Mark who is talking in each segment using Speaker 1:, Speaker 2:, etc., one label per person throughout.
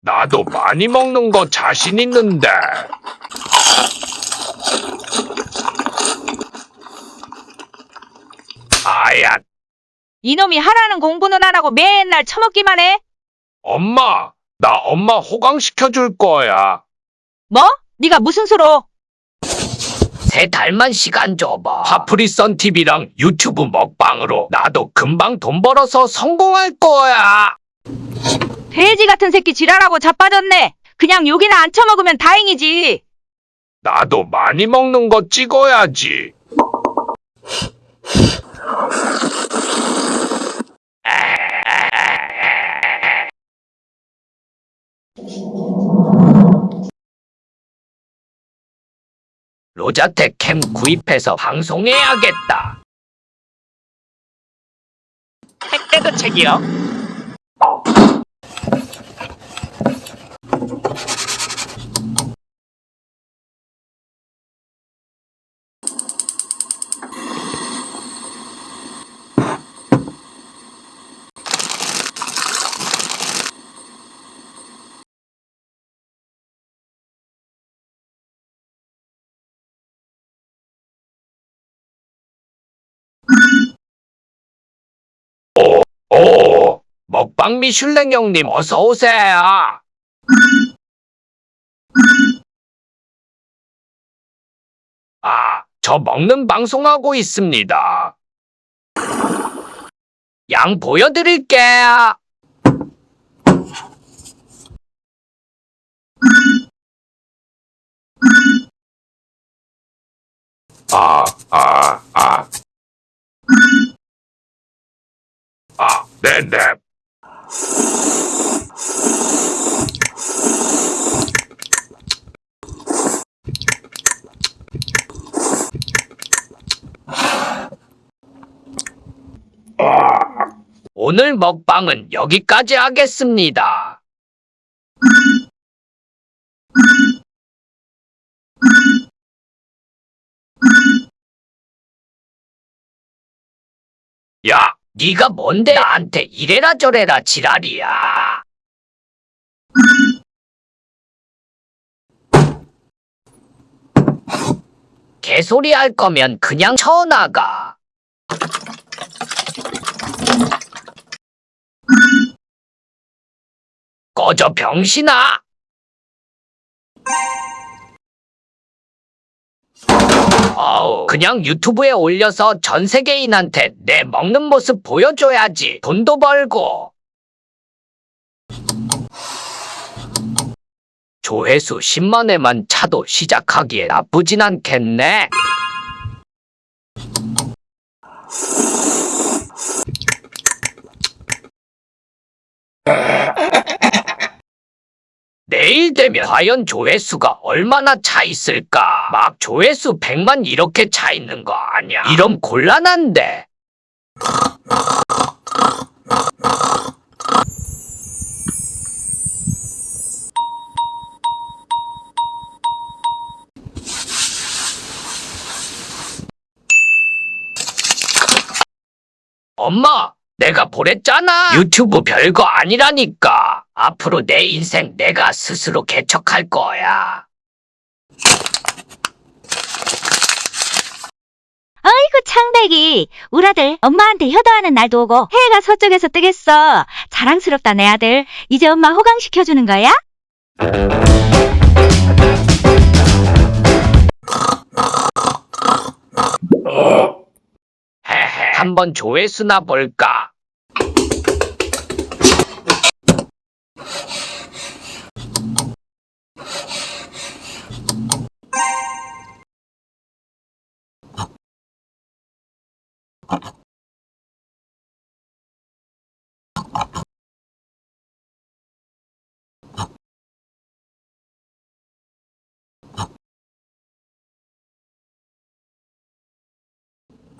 Speaker 1: 나도 많이 먹는 거 자신 있는데. 아야,
Speaker 2: 이놈이 하라는 공부는 안 하고 맨날 처먹기만 해?
Speaker 1: 엄마, 나 엄마 호강시켜 줄 거야.
Speaker 2: 뭐? 네가 무슨 수로?
Speaker 1: 세 달만 시간 줘봐. 파프리선 TV랑 유튜브 먹방으로 나도 금방 돈 벌어서 성공할 거야.
Speaker 2: 돼지 같은 새끼 지랄하고 자빠졌네. 그냥 여기나 안 처먹으면 다행이지.
Speaker 1: 나도 많이 먹는 거 찍어야지. 로자텍 캠 구입해서 방송해야겠다. 택배도 책이요? 오, 먹방 미슐랭 형님 어서 오세요. 아, 저 먹는 방송하고 있습니다. 양 보여드릴게요. 아, 아, 아. 아, 네네. 오늘 먹방은 여기까지 하겠습니다. 야, 네가 뭔데 나한테 이래라 저래라 지랄이야. 개소리 할 거면 그냥 쳐나가. 꺼져 병신아. 그냥 유튜브에 올려서 전 세계인한테 내 먹는 모습 보여줘야지. 돈도 벌고. 조회수 10만회만 차도 시작하기에 나쁘진 않겠네. 내일 되면 과연 조회수가 얼마나 차 있을까? 막 조회수 100만 이렇게 차 있는 거 아니야? 이런 곤란한데. 엄마, 내가 보랬잖아. 유튜브 별거 아니라니까. 앞으로 내 인생 내가 스스로 개척할 거야.
Speaker 2: 아이고 창백이 우리 아들 엄마한테 효도하는 날도 오고 해가 서쪽에서 뜨겠어. 자랑스럽다 내 아들. 이제 엄마 호강시켜주는 거야?
Speaker 1: 헤헤. 한번 조회수나 볼까?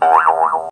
Speaker 1: Oh,